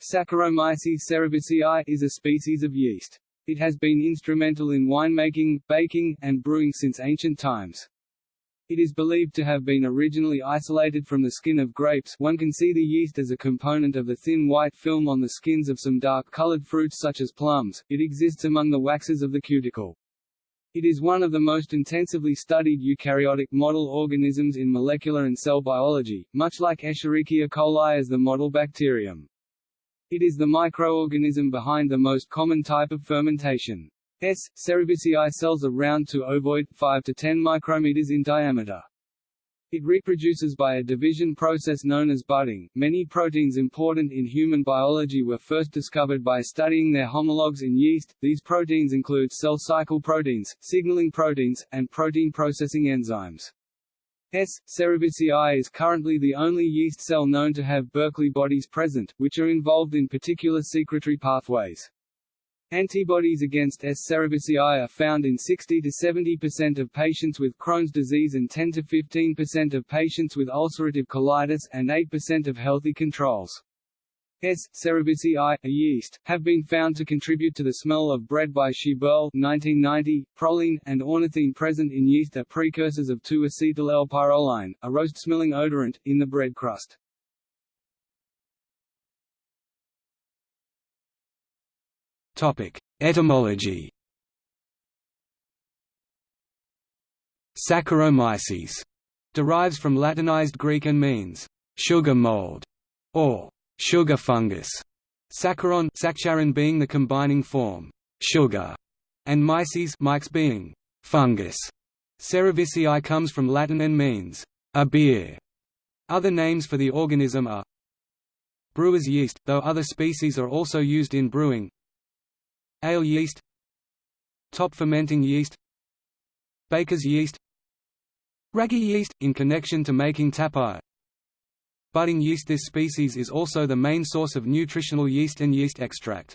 Saccharomyces cerevisiae is a species of yeast. It has been instrumental in winemaking, baking, and brewing since ancient times. It is believed to have been originally isolated from the skin of grapes one can see the yeast as a component of the thin white film on the skins of some dark-colored fruits such as plums, it exists among the waxes of the cuticle. It is one of the most intensively studied eukaryotic model organisms in molecular and cell biology, much like Escherichia coli as the model bacterium. It is the microorganism behind the most common type of fermentation. S. cerevisiae cells are round to ovoid, 5 to 10 micrometers in diameter. It reproduces by a division process known as budding. Many proteins important in human biology were first discovered by studying their homologs in yeast. These proteins include cell cycle proteins, signaling proteins, and protein processing enzymes. S. cerevisiae is currently the only yeast cell known to have Berkeley bodies present, which are involved in particular secretory pathways. Antibodies against S. cerevisiae are found in 60 to 70% of patients with Crohn's disease and 10 to 15% of patients with ulcerative colitis, and 8% of healthy controls. S. cerevisiae, a yeast, have been found to contribute to the smell of bread by Schiebel 1990. Proline, and ornithine present in yeast are precursors of 2-acetyl-L-pyrroline, a roast-smelling odorant, in the bread crust. Etymology. Saccharomyces derives from Latinized Greek and means sugar mold or sugar fungus. Saccharon, saccharin being the combining form sugar, and myces, myx being fungus. Cerevisiae comes from Latin and means a beer. Other names for the organism are brewer's yeast, though other species are also used in brewing, Ale yeast Top fermenting yeast Baker's yeast Ragi yeast, in connection to making tapaya Budding yeast This species is also the main source of nutritional yeast and yeast extract.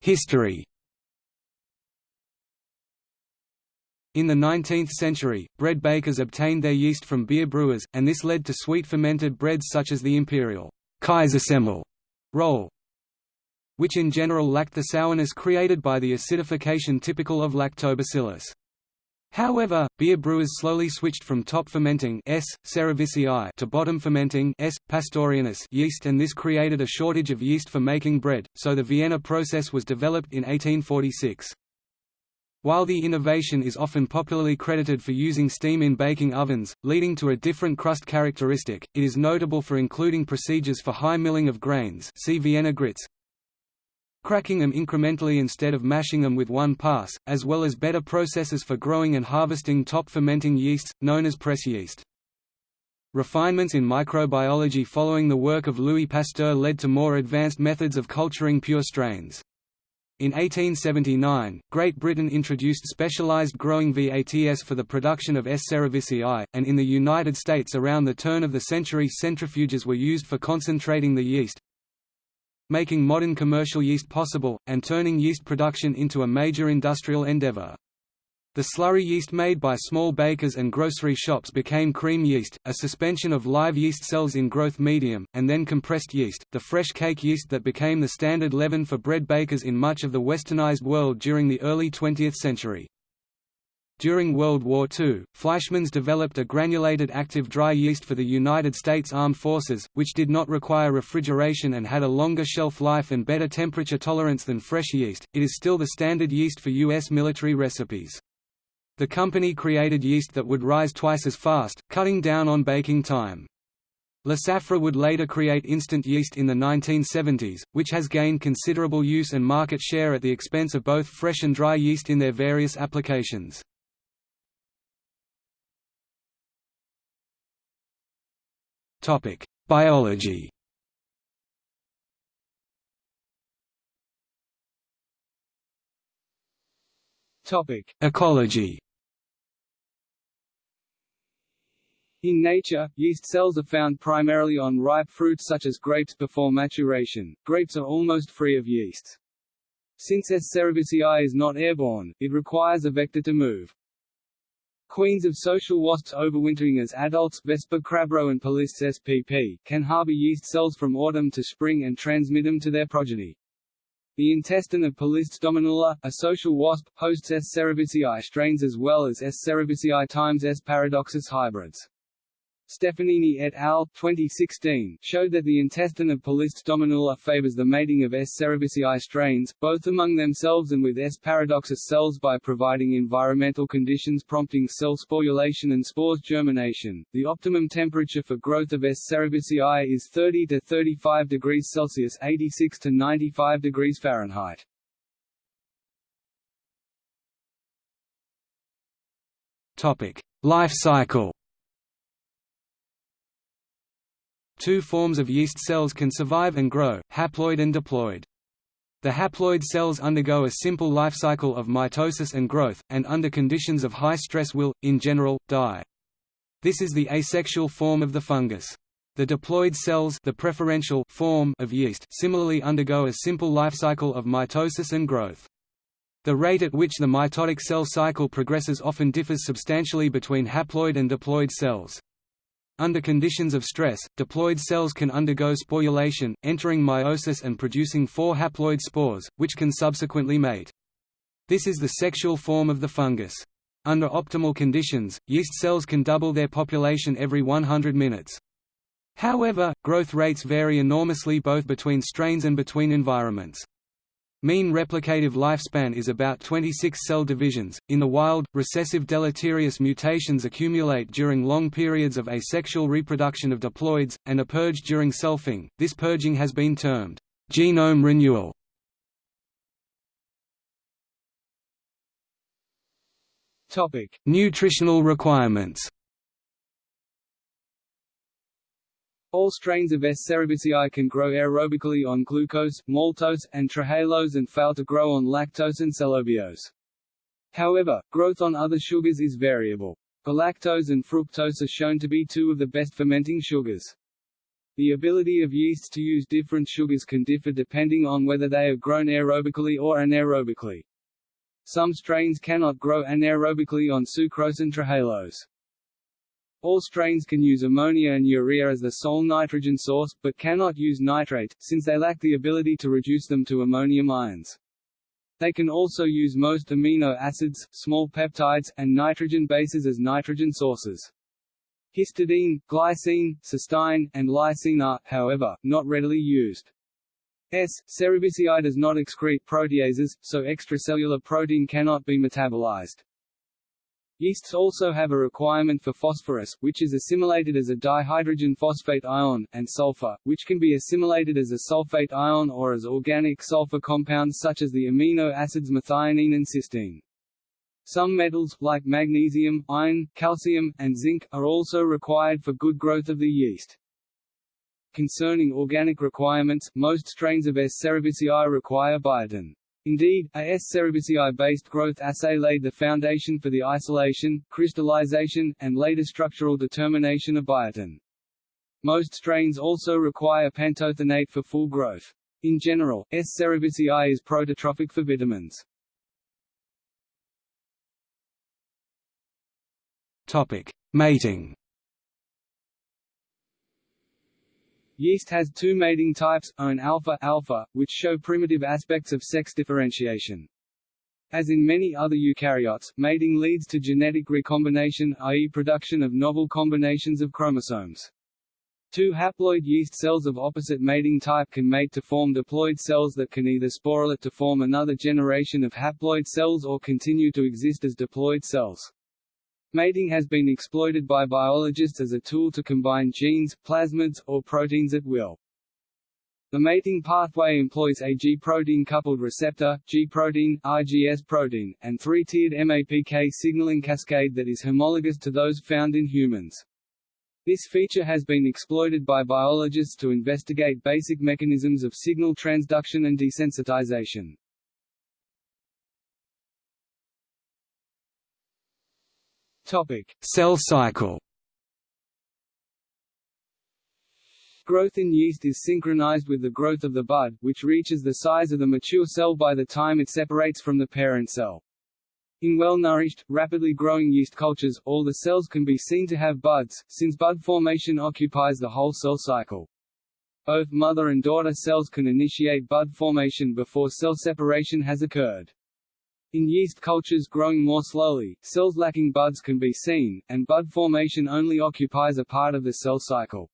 History In the 19th century, bread bakers obtained their yeast from beer brewers, and this led to sweet fermented breads such as the imperial Kaisersemmel roll, which in general lacked the sourness created by the acidification typical of lactobacillus. However, beer brewers slowly switched from top fermenting S. cerevisiae to bottom fermenting S. pastorianus yeast and this created a shortage of yeast for making bread, so the Vienna process was developed in 1846. While the innovation is often popularly credited for using steam in baking ovens, leading to a different crust characteristic, it is notable for including procedures for high milling of grains see Vienna grits, cracking them incrementally instead of mashing them with one pass, as well as better processes for growing and harvesting top fermenting yeasts, known as press yeast. Refinements in microbiology following the work of Louis Pasteur led to more advanced methods of culturing pure strains. In 1879, Great Britain introduced specialized growing VATS for the production of S. cerevisiae, and in the United States around the turn of the century centrifuges were used for concentrating the yeast, making modern commercial yeast possible, and turning yeast production into a major industrial endeavor. The slurry yeast made by small bakers and grocery shops became cream yeast, a suspension of live yeast cells in growth medium, and then compressed yeast, the fresh cake yeast that became the standard leaven for bread bakers in much of the westernized world during the early 20th century. During World War II, Fleischmann's developed a granulated active dry yeast for the United States Armed Forces, which did not require refrigeration and had a longer shelf life and better temperature tolerance than fresh yeast. It is still the standard yeast for U.S. military recipes. The company created yeast that would rise twice as fast, cutting down on baking time. Lesaffre would later create instant yeast in the 1970s, which has gained considerable use and market share at the expense of both fresh and dry yeast in their various applications. Biology Topic: Ecology In nature, yeast cells are found primarily on ripe fruits such as grapes before maturation. Grapes are almost free of yeasts. Since S. cerevisiae is not airborne, it requires a vector to move. Queens of social wasps overwintering as adults Vespa crabro and Polistes spp, can harbor yeast cells from autumn to spring and transmit them to their progeny. The intestine of Polistes dominula, a social wasp, hosts S. cerevisiae strains as well as S. cerevisiae times S. paradoxus hybrids. Stefanini et al. 2016 showed that the intestine of Polistes dominula favors the mating of S. cerevisiae strains, both among themselves and with S. paradoxus cells by providing environmental conditions prompting cell sporulation and spores germination. The optimum temperature for growth of S. cerevisiae is 30 to 35 degrees Celsius 86 to 95 degrees Fahrenheit. Topic: Life cycle. Two forms of yeast cells can survive and grow, haploid and diploid. The haploid cells undergo a simple life cycle of mitosis and growth, and under conditions of high stress will, in general, die. This is the asexual form of the fungus. The diploid cells the preferential form of yeast similarly undergo a simple life cycle of mitosis and growth. The rate at which the mitotic cell cycle progresses often differs substantially between haploid and diploid cells. Under conditions of stress, diploid cells can undergo sporulation, entering meiosis and producing four haploid spores, which can subsequently mate. This is the sexual form of the fungus. Under optimal conditions, yeast cells can double their population every 100 minutes. However, growth rates vary enormously both between strains and between environments. Mean replicative lifespan is about 26 cell divisions. In the wild, recessive deleterious mutations accumulate during long periods of asexual reproduction of diploids, and are purged during selfing. This purging has been termed genome renewal. Topic: Nutritional requirements. All strains of S. cerevisiae can grow aerobically on glucose, maltose, and trehalose and fail to grow on lactose and cellobiose. However, growth on other sugars is variable. Galactose and fructose are shown to be two of the best fermenting sugars. The ability of yeasts to use different sugars can differ depending on whether they are grown aerobically or anaerobically. Some strains cannot grow anaerobically on sucrose and trehalose. All strains can use ammonia and urea as the sole nitrogen source, but cannot use nitrate, since they lack the ability to reduce them to ammonium ions. They can also use most amino acids, small peptides, and nitrogen bases as nitrogen sources. Histidine, glycine, cysteine, and lysine are, however, not readily used. S. cerevisiae does not excrete proteases, so extracellular protein cannot be metabolized. Yeasts also have a requirement for phosphorus, which is assimilated as a dihydrogen phosphate ion, and sulfur, which can be assimilated as a sulfate ion or as organic sulfur compounds such as the amino acids methionine and cysteine. Some metals, like magnesium, iron, calcium, and zinc, are also required for good growth of the yeast. Concerning organic requirements, most strains of S. cerevisiae require biotin. Indeed, a S. cerevisiae-based growth assay laid the foundation for the isolation, crystallization, and later structural determination of biotin. Most strains also require pantothenate for full growth. In general, S. cerevisiae is prototrophic for vitamins. Topic: Mating. Yeast has two mating types, ON alpha, alpha, which show primitive aspects of sex differentiation. As in many other eukaryotes, mating leads to genetic recombination i.e. production of novel combinations of chromosomes. Two haploid yeast cells of opposite mating type can mate to form diploid cells that can either sporulate to form another generation of haploid cells or continue to exist as diploid cells. Mating has been exploited by biologists as a tool to combine genes, plasmids, or proteins at will. The mating pathway employs a G-protein coupled receptor, G-protein, IGS protein, and three-tiered MAPK signaling cascade that is homologous to those found in humans. This feature has been exploited by biologists to investigate basic mechanisms of signal transduction and desensitization. Topic: Cell cycle. Growth in yeast is synchronized with the growth of the bud, which reaches the size of the mature cell by the time it separates from the parent cell. In well-nourished, rapidly growing yeast cultures, all the cells can be seen to have buds, since bud formation occupies the whole cell cycle. Both mother and daughter cells can initiate bud formation before cell separation has occurred. In yeast cultures growing more slowly, cells lacking buds can be seen, and bud formation only occupies a part of the cell cycle.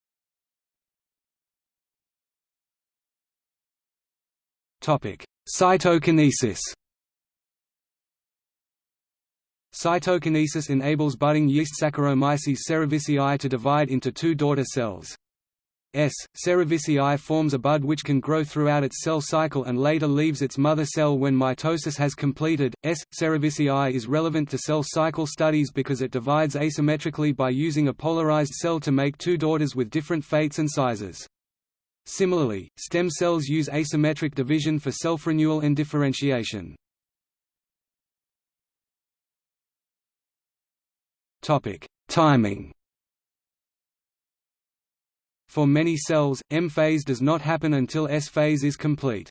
Topic: Cytokinesis. Cytokinesis enables budding yeast Saccharomyces cerevisiae to divide into two daughter cells. S. cerevisiae forms a bud which can grow throughout its cell cycle and later leaves its mother cell when mitosis has completed. S. cerevisiae is relevant to cell cycle studies because it divides asymmetrically by using a polarized cell to make two daughters with different fates and sizes. Similarly, stem cells use asymmetric division for self-renewal and differentiation. Timing. For many cells, M phase does not happen until S phase is complete.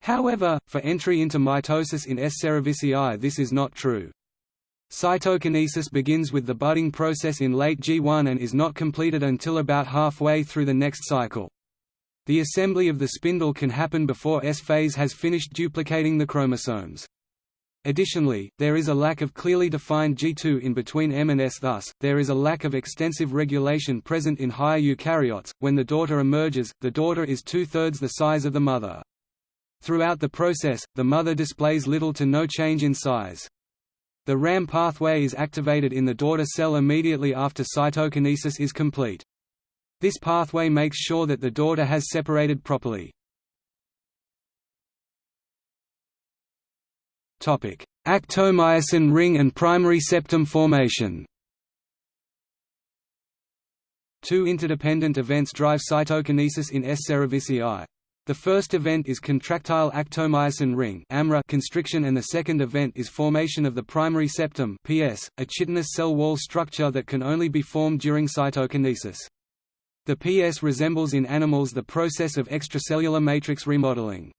However, for entry into mitosis in S. cerevisiae this is not true. Cytokinesis begins with the budding process in late G1 and is not completed until about halfway through the next cycle. The assembly of the spindle can happen before S phase has finished duplicating the chromosomes. Additionally, there is a lack of clearly defined G2 in between M and S thus, there is a lack of extensive regulation present in higher eukaryotes. When the daughter emerges, the daughter is two-thirds the size of the mother. Throughout the process, the mother displays little to no change in size. The RAM pathway is activated in the daughter cell immediately after cytokinesis is complete. This pathway makes sure that the daughter has separated properly. Actomyosin ring and primary septum formation Two interdependent events drive cytokinesis in S. cerevisiae. The first event is contractile actomyosin ring constriction and the second event is formation of the primary septum PS, a chitinous cell wall structure that can only be formed during cytokinesis. The PS resembles in animals the process of extracellular matrix remodeling.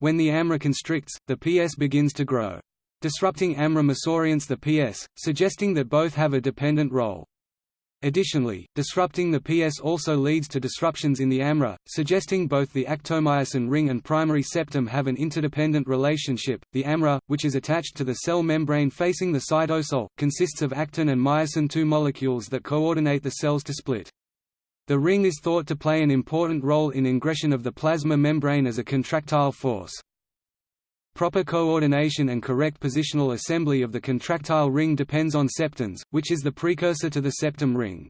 When the AMRA constricts, the PS begins to grow. Disrupting AMRA misorients the PS, suggesting that both have a dependent role. Additionally, disrupting the PS also leads to disruptions in the AMRA, suggesting both the actomyosin ring and primary septum have an interdependent relationship. The AMRA, which is attached to the cell membrane facing the cytosol, consists of actin and myosin II molecules that coordinate the cells to split. The ring is thought to play an important role in ingression of the plasma membrane as a contractile force. Proper coordination and correct positional assembly of the contractile ring depends on septins, which is the precursor to the septum ring.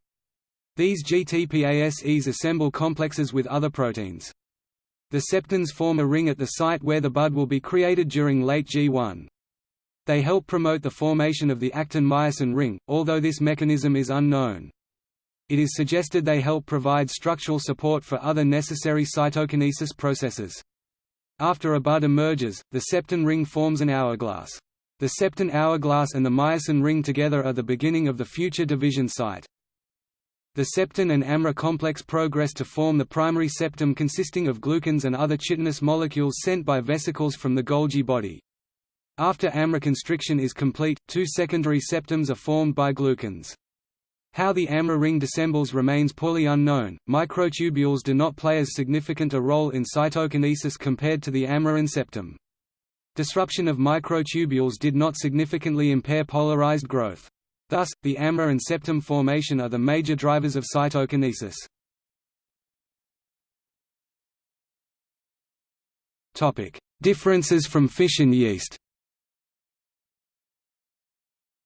These GTPases assemble complexes with other proteins. The septins form a ring at the site where the bud will be created during late G1. They help promote the formation of the actin-myosin ring, although this mechanism is unknown it is suggested they help provide structural support for other necessary cytokinesis processes. After a bud emerges, the septin ring forms an hourglass. The septin hourglass and the myosin ring together are the beginning of the future division site. The septin and AMRA complex progress to form the primary septum consisting of glucans and other chitinous molecules sent by vesicles from the Golgi body. After AMRA constriction is complete, two secondary septums are formed by glucans. How the AMRA ring dissembles remains poorly unknown. Microtubules do not play as significant a role in cytokinesis compared to the AMRA and septum. Disruption of microtubules did not significantly impair polarized growth. Thus, the AMRA and septum formation are the major drivers of cytokinesis. Topic: Differences from fission yeast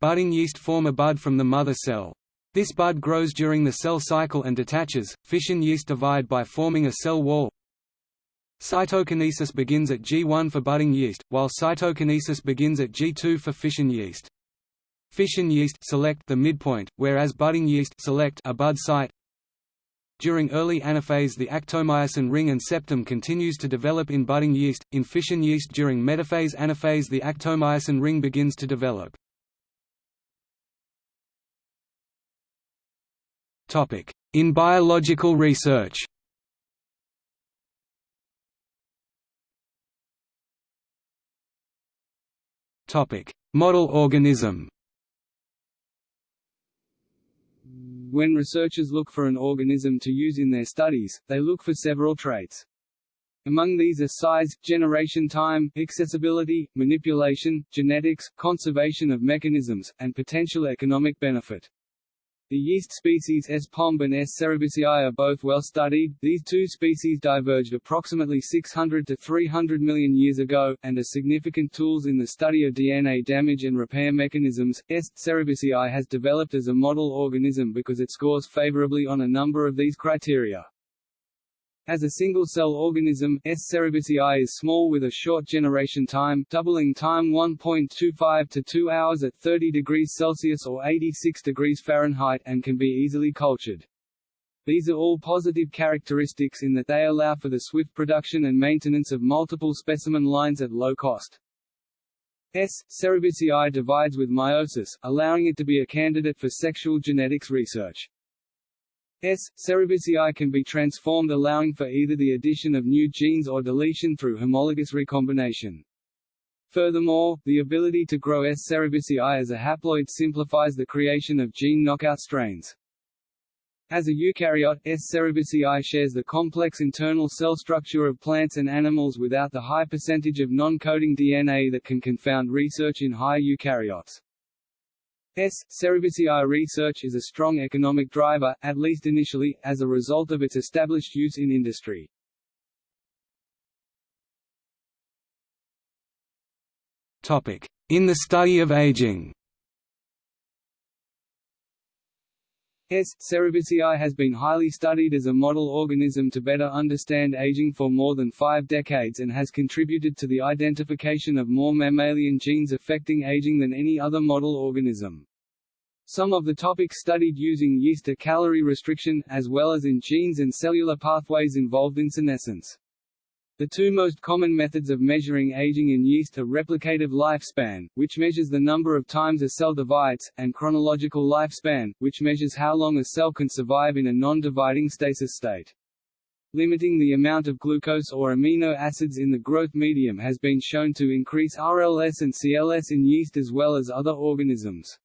Budding yeast form a bud from the mother cell. This bud grows during the cell cycle and detaches. Fission yeast divide by forming a cell wall. Cytokinesis begins at G1 for budding yeast, while cytokinesis begins at G2 for fission yeast. Fission yeast select the midpoint, whereas budding yeast select a bud site. During early anaphase the actomyosin ring and septum continues to develop in budding yeast, in fission yeast during metaphase anaphase the actomyosin ring begins to develop. In biological research Model organism When researchers look for an organism to use in their studies, they look for several traits. Among these are size, generation time, accessibility, manipulation, genetics, conservation of mechanisms, and potential economic benefit. The yeast species S. pombe and S. cerevisiae are both well studied. These two species diverged approximately 600 to 300 million years ago, and are significant tools in the study of DNA damage and repair mechanisms. S. cerevisiae has developed as a model organism because it scores favorably on a number of these criteria. As a single-cell organism, S. cerevisiae is small with a short generation time doubling time 1.25 to 2 hours at 30 degrees Celsius or 86 degrees Fahrenheit and can be easily cultured. These are all positive characteristics in that they allow for the swift production and maintenance of multiple specimen lines at low cost. S. cerevisiae divides with meiosis, allowing it to be a candidate for sexual genetics research. S. cerevisiae can be transformed allowing for either the addition of new genes or deletion through homologous recombination. Furthermore, the ability to grow S. cerevisiae as a haploid simplifies the creation of gene knockout strains. As a eukaryote, S. cerevisiae shares the complex internal cell structure of plants and animals without the high percentage of non-coding DNA that can confound research in high eukaryotes. S. cerevisiae research is a strong economic driver, at least initially, as a result of its established use in industry. In the study of aging S. cerevisiae has been highly studied as a model organism to better understand aging for more than five decades and has contributed to the identification of more mammalian genes affecting aging than any other model organism. Some of the topics studied using yeast are calorie restriction, as well as in genes and cellular pathways involved in senescence. The two most common methods of measuring aging in yeast are replicative lifespan, which measures the number of times a cell divides, and chronological lifespan, which measures how long a cell can survive in a non-dividing stasis state. Limiting the amount of glucose or amino acids in the growth medium has been shown to increase RLS and CLS in yeast as well as other organisms.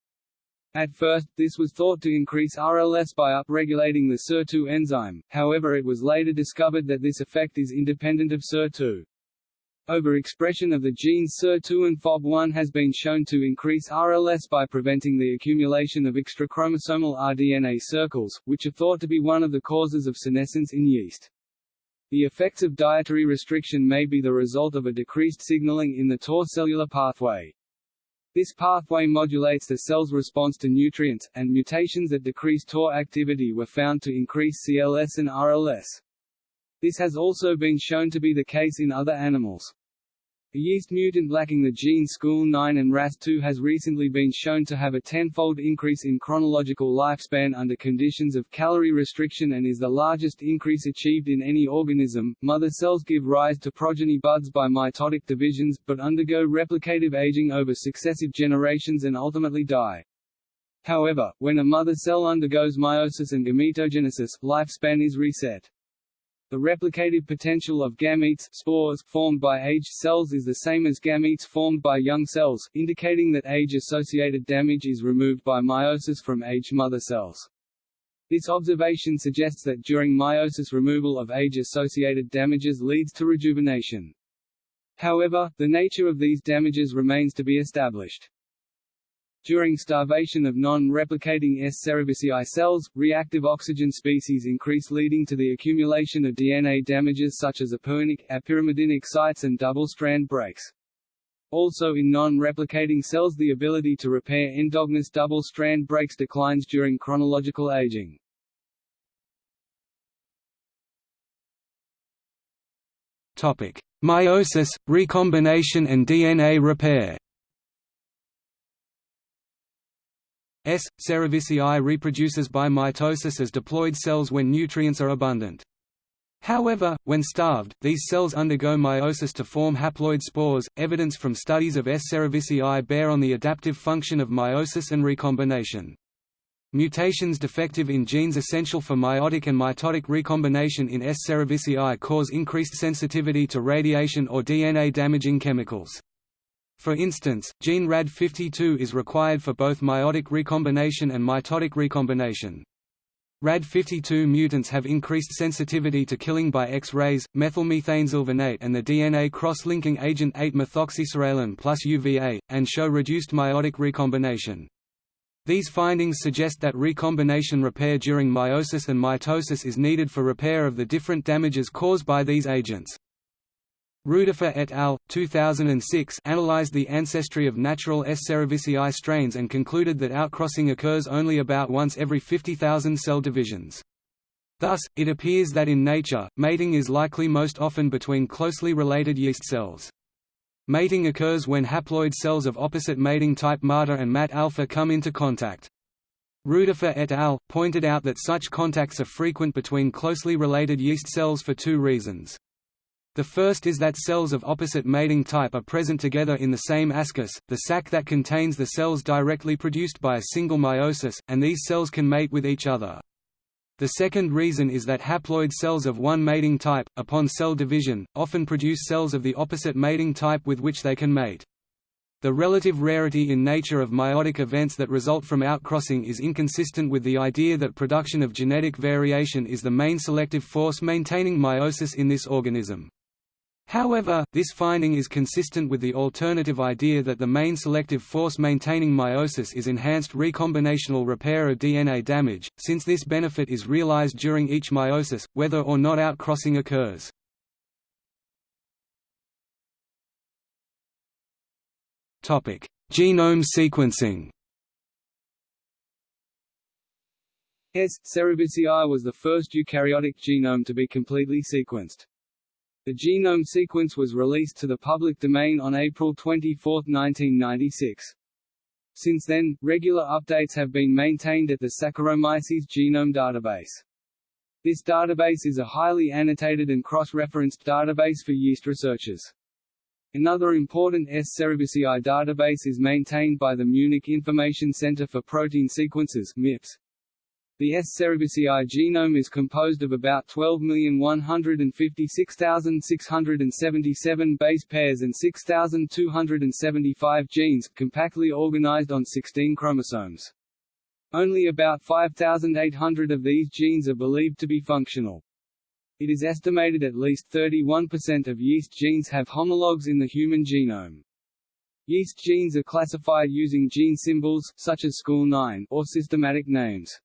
At first, this was thought to increase RLS by upregulating the SIR2 enzyme, however it was later discovered that this effect is independent of SIR2. Overexpression of the genes SIR2 and FOB1 has been shown to increase RLS by preventing the accumulation of extrachromosomal rDNA circles, which are thought to be one of the causes of senescence in yeast. The effects of dietary restriction may be the result of a decreased signaling in the TOR cellular pathway. This pathway modulates the cell's response to nutrients, and mutations that decrease TOR activity were found to increase CLS and RLS. This has also been shown to be the case in other animals. A yeast mutant lacking the gene SCH9 and RAS2 has recently been shown to have a tenfold increase in chronological lifespan under conditions of calorie restriction and is the largest increase achieved in any organism. Mother cells give rise to progeny buds by mitotic divisions, but undergo replicative aging over successive generations and ultimately die. However, when a mother cell undergoes meiosis and gametogenesis, lifespan is reset. The replicative potential of gametes spores formed by aged cells is the same as gametes formed by young cells, indicating that age-associated damage is removed by meiosis from aged mother cells. This observation suggests that during meiosis removal of age-associated damages leads to rejuvenation. However, the nature of these damages remains to be established. During starvation of non-replicating S. cerevisiae cells, reactive oxygen species increase leading to the accumulation of DNA damages such as apurinic, apyrimidinic sites and double-strand breaks. Also in non-replicating cells the ability to repair endogenous double-strand breaks declines during chronological aging. Topic: Meiosis, recombination and DNA repair S. cerevisiae reproduces by mitosis as diploid cells when nutrients are abundant. However, when starved, these cells undergo meiosis to form haploid spores. Evidence from studies of S. cerevisiae bear on the adaptive function of meiosis and recombination. Mutations defective in genes essential for meiotic and mitotic recombination in S. cerevisiae cause increased sensitivity to radiation or DNA-damaging chemicals. For instance, gene RAD52 is required for both meiotic recombination and mitotic recombination. RAD52 mutants have increased sensitivity to killing by X-rays, methylmethanesulfonate and the DNA cross-linking agent 8-methoxypsoralen plus UVA, and show reduced meiotic recombination. These findings suggest that recombination repair during meiosis and mitosis is needed for repair of the different damages caused by these agents. Ruderfer et al. 2006 analyzed the ancestry of natural S. cerevisiae strains and concluded that outcrossing occurs only about once every 50,000 cell divisions. Thus, it appears that in nature, mating is likely most often between closely related yeast cells. Mating occurs when haploid cells of opposite mating type MATA and MAT alpha come into contact. Ruderfer et al. pointed out that such contacts are frequent between closely related yeast cells for two reasons. The first is that cells of opposite mating type are present together in the same ascus, the sac that contains the cells directly produced by a single meiosis, and these cells can mate with each other. The second reason is that haploid cells of one mating type, upon cell division, often produce cells of the opposite mating type with which they can mate. The relative rarity in nature of meiotic events that result from outcrossing is inconsistent with the idea that production of genetic variation is the main selective force maintaining meiosis in this organism. However, this finding is consistent with the alternative idea that the main selective force maintaining meiosis is enhanced recombinational repair of DNA damage, since this benefit is realized during each meiosis, whether or not outcrossing occurs. Genome sequencing S. cerevisiae was the first eukaryotic genome to be completely sequenced. The genome sequence was released to the public domain on April 24, 1996. Since then, regular updates have been maintained at the Saccharomyces genome database. This database is a highly annotated and cross-referenced database for yeast researchers. Another important S. cerevisiae database is maintained by the Munich Information Center for Protein Sequences MIPS. The S. cerevisiae genome is composed of about 12,156,677 base pairs and 6,275 genes, compactly organized on 16 chromosomes. Only about 5,800 of these genes are believed to be functional. It is estimated at least 31% of yeast genes have homologs in the human genome. Yeast genes are classified using gene symbols, such as SCH9, or systematic names.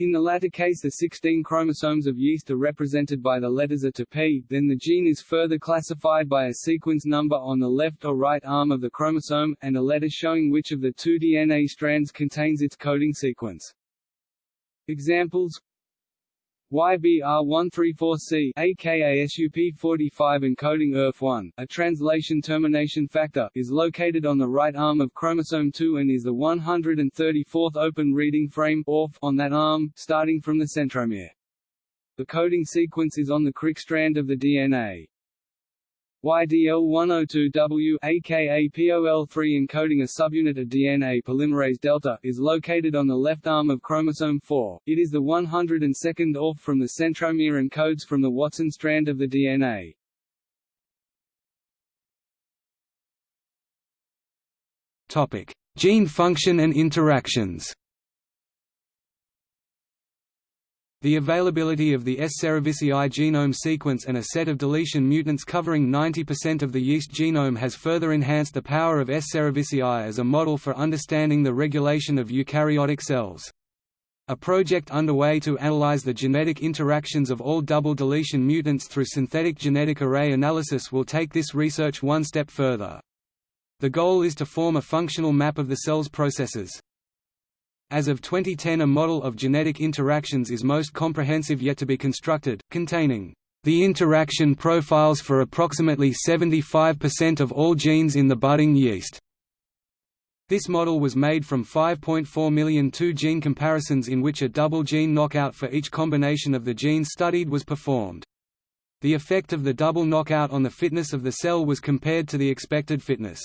In the latter case the 16 chromosomes of yeast are represented by the letters A to P, then the gene is further classified by a sequence number on the left or right arm of the chromosome, and a letter showing which of the two DNA strands contains its coding sequence. Examples YBR134C aka SUP45 encoding ERF1, a translation termination factor, is located on the right arm of chromosome 2 and is the 134th open reading frame ORF on that arm, starting from the centromere. The coding sequence is on the Crick strand of the DNA. YDL102W aka POL3 encoding a subunit of DNA polymerase delta is located on the left arm of chromosome 4. It is the 102nd ORF from the centromere and codes from the Watson strand of the DNA. Topic: Gene function and interactions. The availability of the S. cerevisiae genome sequence and a set of deletion mutants covering 90% of the yeast genome has further enhanced the power of S. cerevisiae as a model for understanding the regulation of eukaryotic cells. A project underway to analyze the genetic interactions of all double deletion mutants through synthetic genetic array analysis will take this research one step further. The goal is to form a functional map of the cell's processes. As of 2010 a model of genetic interactions is most comprehensive yet to be constructed, containing the interaction profiles for approximately 75% of all genes in the budding yeast. This model was made from 5.4 million two-gene comparisons in which a double gene knockout for each combination of the genes studied was performed. The effect of the double knockout on the fitness of the cell was compared to the expected fitness.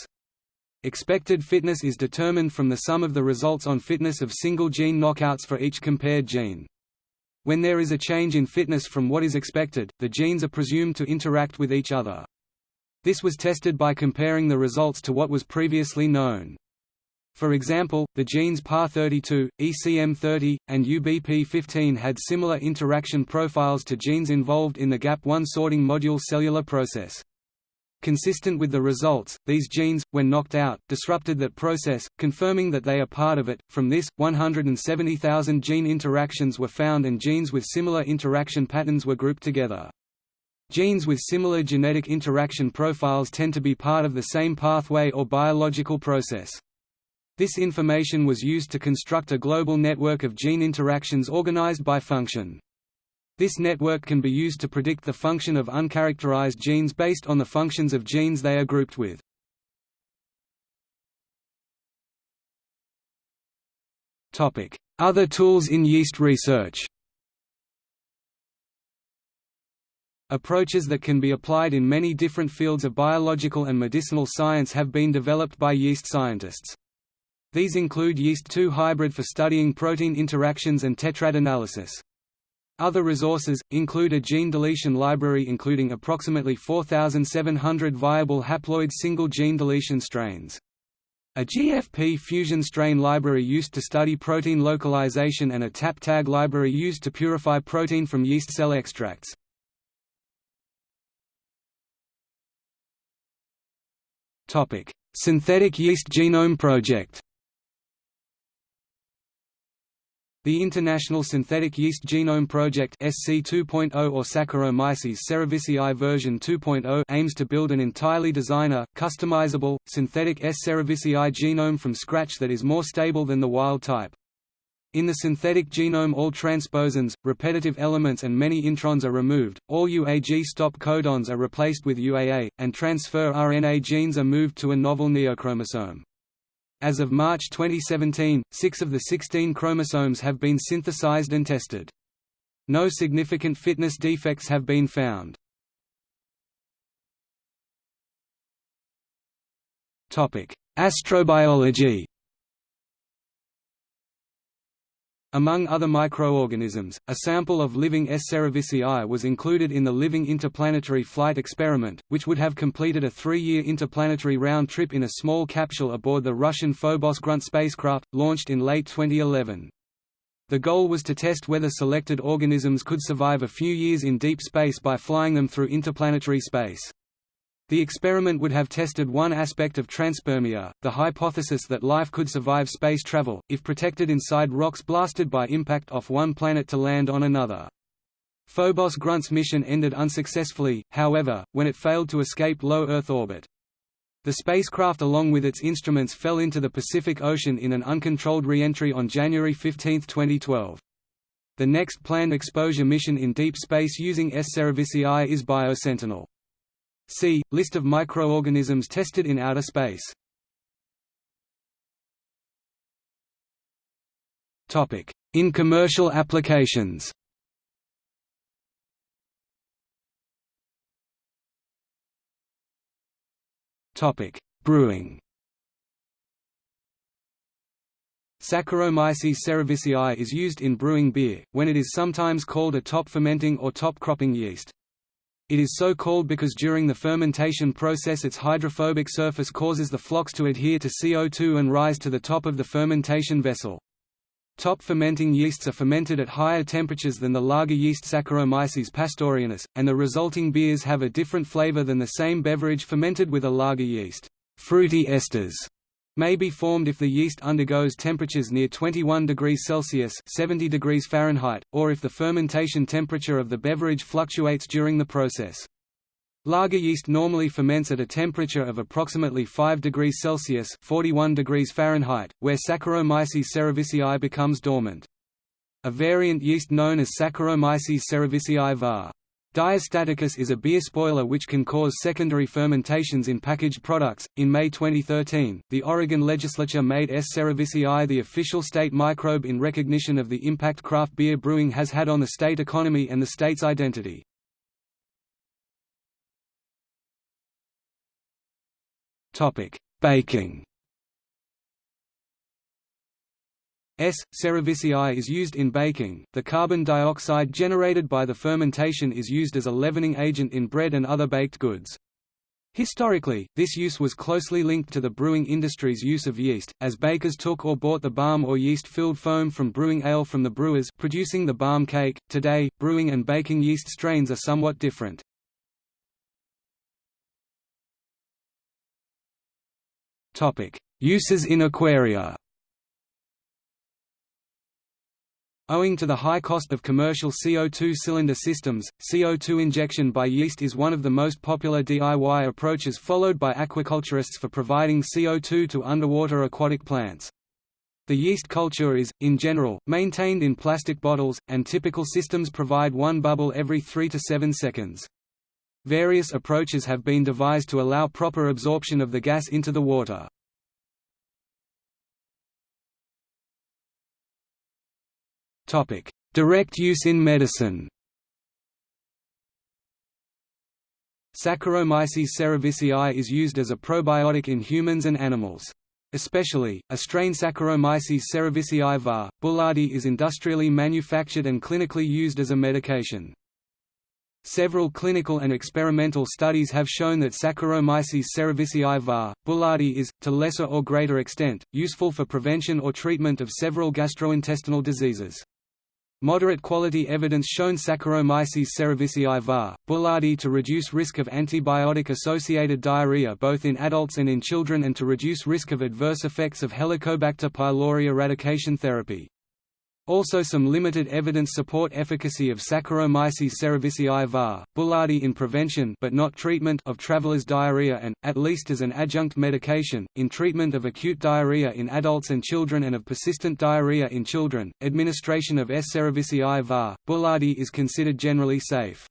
Expected fitness is determined from the sum of the results on fitness of single gene knockouts for each compared gene. When there is a change in fitness from what is expected, the genes are presumed to interact with each other. This was tested by comparing the results to what was previously known. For example, the genes PAR32, ECM30, and UBP15 had similar interaction profiles to genes involved in the GAP1 sorting module cellular process. Consistent with the results, these genes, when knocked out, disrupted that process, confirming that they are part of it. From this, 170,000 gene interactions were found and genes with similar interaction patterns were grouped together. Genes with similar genetic interaction profiles tend to be part of the same pathway or biological process. This information was used to construct a global network of gene interactions organized by function. This network can be used to predict the function of uncharacterized genes based on the functions of genes they are grouped with. Other tools in yeast research Approaches that can be applied in many different fields of biological and medicinal science have been developed by yeast scientists. These include yeast-2 hybrid for studying protein interactions and tetrad analysis. Other resources, include a gene deletion library including approximately 4,700 viable haploid single gene deletion strains. A GFP fusion strain library used to study protein localization and a TAP-TAG library used to purify protein from yeast cell extracts. Synthetic Yeast Genome Project The International Synthetic Yeast Genome Project SC 2.0 or Saccharomyces cerevisiae version 2.0 aims to build an entirely designer, customizable, synthetic S. cerevisiae genome from scratch that is more stable than the wild type. In the synthetic genome all transposons, repetitive elements and many introns are removed, all UAG stop codons are replaced with UAA, and transfer RNA genes are moved to a novel neochromosome. As of March 2017, six of the 16 chromosomes have been synthesized and tested. No significant fitness defects have been found. Astrobiology Among other microorganisms, a sample of living S. cerevisiae was included in the Living Interplanetary Flight experiment, which would have completed a three-year interplanetary round trip in a small capsule aboard the Russian Phobos Grunt spacecraft, launched in late 2011. The goal was to test whether selected organisms could survive a few years in deep space by flying them through interplanetary space. The experiment would have tested one aspect of transpermia, the hypothesis that life could survive space travel, if protected inside rocks blasted by impact off one planet to land on another. Phobos Grunt's mission ended unsuccessfully, however, when it failed to escape low Earth orbit. The spacecraft along with its instruments fell into the Pacific Ocean in an uncontrolled re-entry on January 15, 2012. The next planned exposure mission in deep space using S. cerevisiae is BioSentinel. See, List of microorganisms tested in outer space. In commercial applications Brewing Saccharomyces cerevisiae is used in brewing beer, when it is sometimes called a top fermenting or top cropping yeast. It is so called because during the fermentation process its hydrophobic surface causes the flocs to adhere to CO2 and rise to the top of the fermentation vessel. Top fermenting yeasts are fermented at higher temperatures than the lager yeast Saccharomyces pastorianus, and the resulting beers have a different flavor than the same beverage fermented with a lager yeast. Fruity esters may be formed if the yeast undergoes temperatures near 21 degrees Celsius 70 degrees Fahrenheit, or if the fermentation temperature of the beverage fluctuates during the process. Lager yeast normally ferments at a temperature of approximately 5 degrees Celsius 41 degrees Fahrenheit, where Saccharomyces cerevisiae becomes dormant. A variant yeast known as Saccharomyces cerevisiae var. Diastaticus is a beer spoiler which can cause secondary fermentations in packaged products. In May 2013, the Oregon legislature made S. cerevisiae the official state microbe in recognition of the impact craft beer brewing has had on the state economy and the state's identity. Topic: Baking. S. cerevisiae is used in baking. The carbon dioxide generated by the fermentation is used as a leavening agent in bread and other baked goods. Historically, this use was closely linked to the brewing industry's use of yeast, as bakers took or bought the barm or yeast-filled foam from brewing ale from the brewers producing the barm cake. Today, brewing and baking yeast strains are somewhat different. Topic: Uses in aquaria. Owing to the high cost of commercial CO2 cylinder systems, CO2 injection by yeast is one of the most popular DIY approaches followed by aquaculturists for providing CO2 to underwater aquatic plants. The yeast culture is, in general, maintained in plastic bottles, and typical systems provide one bubble every 3 to 7 seconds. Various approaches have been devised to allow proper absorption of the gas into the water. Topic: Direct use in medicine. Saccharomyces cerevisiae is used as a probiotic in humans and animals. Especially, a strain Saccharomyces cerevisiae var. boulardii is industrially manufactured and clinically used as a medication. Several clinical and experimental studies have shown that Saccharomyces cerevisiae var. boulardii is, to lesser or greater extent, useful for prevention or treatment of several gastrointestinal diseases. Moderate quality evidence shown Saccharomyces cerevisiae var. boulardii to reduce risk of antibiotic-associated diarrhea both in adults and in children and to reduce risk of adverse effects of Helicobacter pylori eradication therapy. Also some limited evidence support efficacy of Saccharomyces cerevisiae var. boulardii in prevention but not treatment of travelers' diarrhea and, at least as an adjunct medication, in treatment of acute diarrhea in adults and children and of persistent diarrhea in children. Administration of S. cerevisiae var. boulardii is considered generally safe.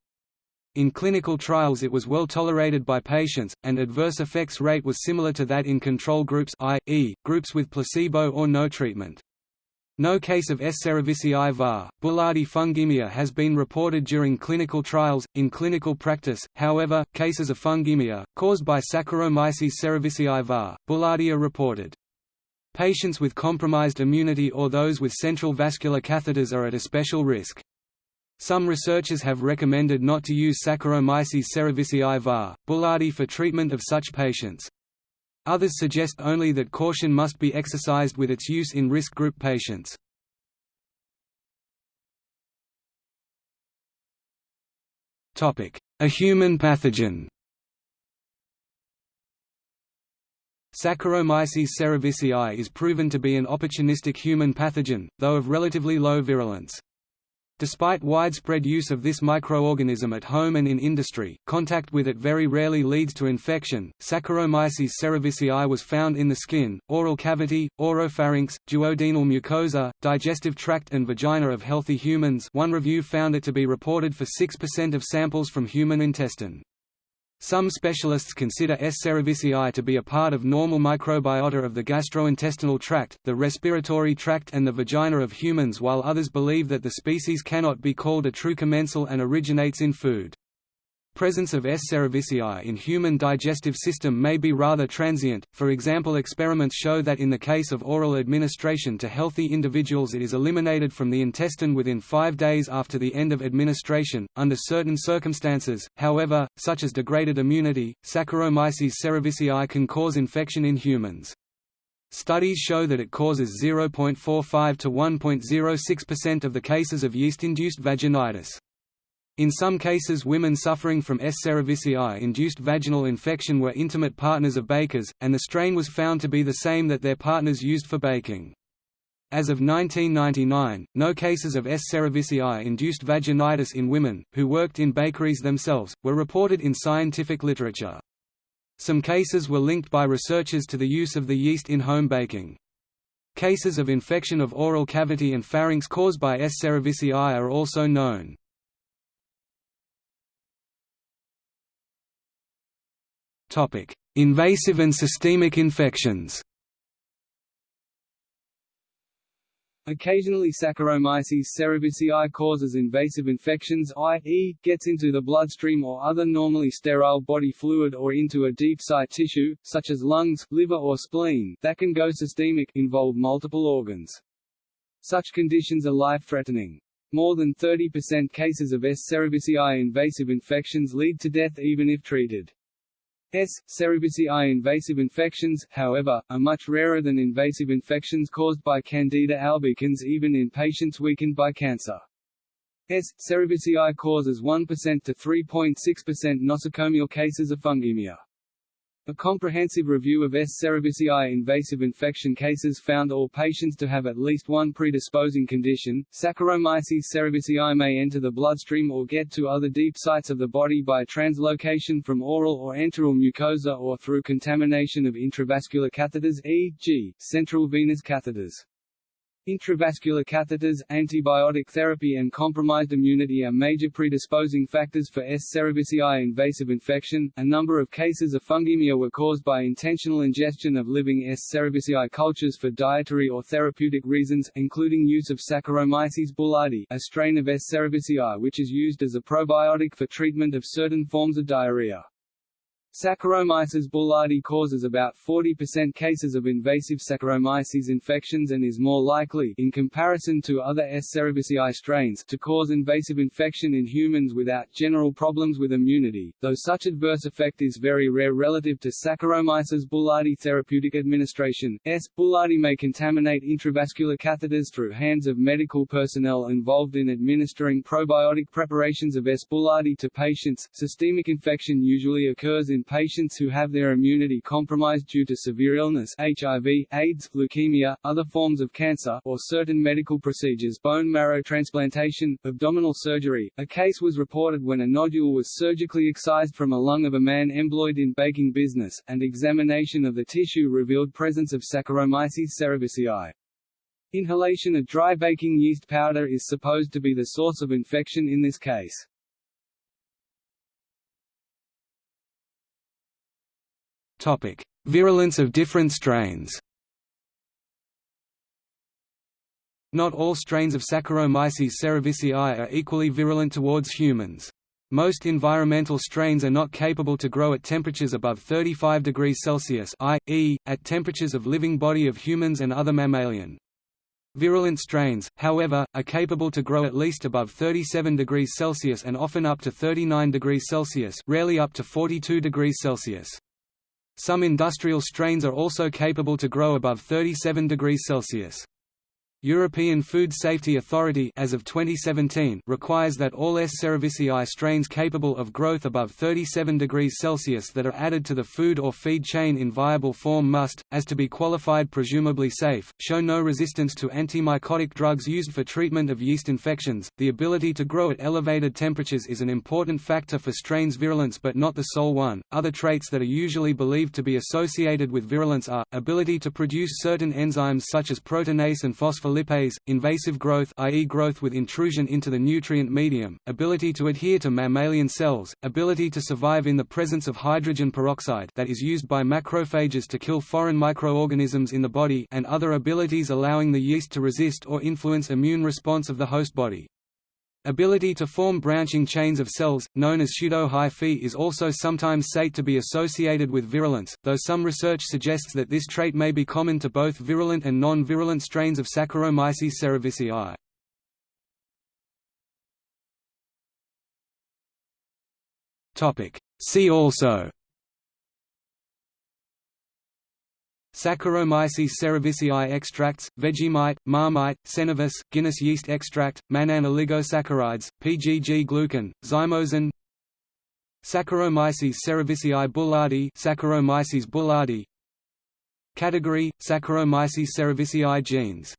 In clinical trials it was well tolerated by patients, and adverse effects rate was similar to that in control groups i.e., groups with placebo or no treatment. No case of S. cerevisiae var. boulardii fungemia has been reported during clinical trials. In clinical practice, however, cases of fungemia, caused by Saccharomyces cerevisiae var. boulardii are reported. Patients with compromised immunity or those with central vascular catheters are at a special risk. Some researchers have recommended not to use Saccharomyces cerevisiae var. boulardii for treatment of such patients. Others suggest only that caution must be exercised with its use in risk group patients. A human pathogen Saccharomyces cerevisiae is proven to be an opportunistic human pathogen, though of relatively low virulence. Despite widespread use of this microorganism at home and in industry, contact with it very rarely leads to infection. Saccharomyces cerevisiae was found in the skin, oral cavity, oropharynx, duodenal mucosa, digestive tract and vagina of healthy humans. One review found it to be reported for 6% of samples from human intestine. Some specialists consider S. cerevisiae to be a part of normal microbiota of the gastrointestinal tract, the respiratory tract and the vagina of humans while others believe that the species cannot be called a true commensal and originates in food. Presence of S. cerevisiae in human digestive system may be rather transient, for example experiments show that in the case of oral administration to healthy individuals it is eliminated from the intestine within five days after the end of administration. Under certain circumstances, however, such as degraded immunity, Saccharomyces cerevisiae can cause infection in humans. Studies show that it causes 0.45 to 1.06% of the cases of yeast-induced vaginitis. In some cases women suffering from S. cerevisiae-induced vaginal infection were intimate partners of bakers, and the strain was found to be the same that their partners used for baking. As of 1999, no cases of S. cerevisiae-induced vaginitis in women, who worked in bakeries themselves, were reported in scientific literature. Some cases were linked by researchers to the use of the yeast in home baking. Cases of infection of oral cavity and pharynx caused by S. cerevisiae are also known. Invasive and systemic infections. Occasionally Saccharomyces cerevisiae causes invasive infections i.e., gets into the bloodstream or other normally sterile body fluid or into a deep site tissue, such as lungs, liver or spleen, that can go systemic involve multiple organs. Such conditions are life-threatening. More than 30% cases of S. cerevisiae invasive infections lead to death even if treated. S. cerevisiae invasive infections, however, are much rarer than invasive infections caused by Candida albicans even in patients weakened by cancer. S. cerevisiae causes 1% to 3.6% nosocomial cases of fungemia. A comprehensive review of S. cerevisiae invasive infection cases found all patients to have at least one predisposing condition. Saccharomyces cerevisiae may enter the bloodstream or get to other deep sites of the body by translocation from oral or enteral mucosa or through contamination of intravascular catheters e.g., central venous catheters. Intravascular catheters, antibiotic therapy and compromised immunity are major predisposing factors for S. cerevisiae invasive infection. A number of cases of fungemia were caused by intentional ingestion of living S. cerevisiae cultures for dietary or therapeutic reasons, including use of Saccharomyces boulardii, a strain of S. cerevisiae which is used as a probiotic for treatment of certain forms of diarrhea. Saccharomyces boulardii causes about 40% cases of invasive Saccharomyces infections and is more likely in comparison to other S. cerevisiae strains to cause invasive infection in humans without general problems with immunity, though such adverse effect is very rare relative to Saccharomyces boulardii therapeutic administration. S. boulardii may contaminate intravascular catheters through hands of medical personnel involved in administering probiotic preparations of S. boulardii to patients. Systemic infection usually occurs in patients who have their immunity compromised due to severe illness HIV, AIDS, leukemia, other forms of cancer, or certain medical procedures bone marrow transplantation, abdominal surgery. A case was reported when a nodule was surgically excised from a lung of a man employed in baking business, and examination of the tissue revealed presence of Saccharomyces cerevisiae. Inhalation of dry baking yeast powder is supposed to be the source of infection in this case. Virulence of different strains. Not all strains of Saccharomyces cerevisiae are equally virulent towards humans. Most environmental strains are not capable to grow at temperatures above 35 degrees Celsius i.e., at temperatures of living body of humans and other mammalian. Virulent strains, however, are capable to grow at least above 37 degrees Celsius and often up to 39 degrees Celsius rarely up to 42 degrees Celsius. Some industrial strains are also capable to grow above 37 degrees Celsius. European Food Safety Authority as of 2017 requires that all S. cerevisiae strains capable of growth above 37 degrees Celsius that are added to the food or feed chain in viable form must, as to be qualified presumably safe, show no resistance to antimycotic drugs used for treatment of yeast infections. The ability to grow at elevated temperatures is an important factor for strains' virulence but not the sole one. Other traits that are usually believed to be associated with virulence are ability to produce certain enzymes such as proteinase and phospholipase lipase, invasive growth i.e. growth with intrusion into the nutrient medium, ability to adhere to mammalian cells, ability to survive in the presence of hydrogen peroxide that is used by macrophages to kill foreign microorganisms in the body and other abilities allowing the yeast to resist or influence immune response of the host body. Ability to form branching chains of cells, known as pseudo-hyphae is also sometimes said to be associated with virulence, though some research suggests that this trait may be common to both virulent and non-virulent strains of Saccharomyces cerevisiae. See also Saccharomyces cerevisiae extracts, Vegemite, Marmite, Cenovis, Guinness yeast extract, Mannan oligosaccharides, PGG glucan, zymosan. Saccharomyces cerevisiae boulardii Saccharomyces boulardii Category: Saccharomyces cerevisiae genes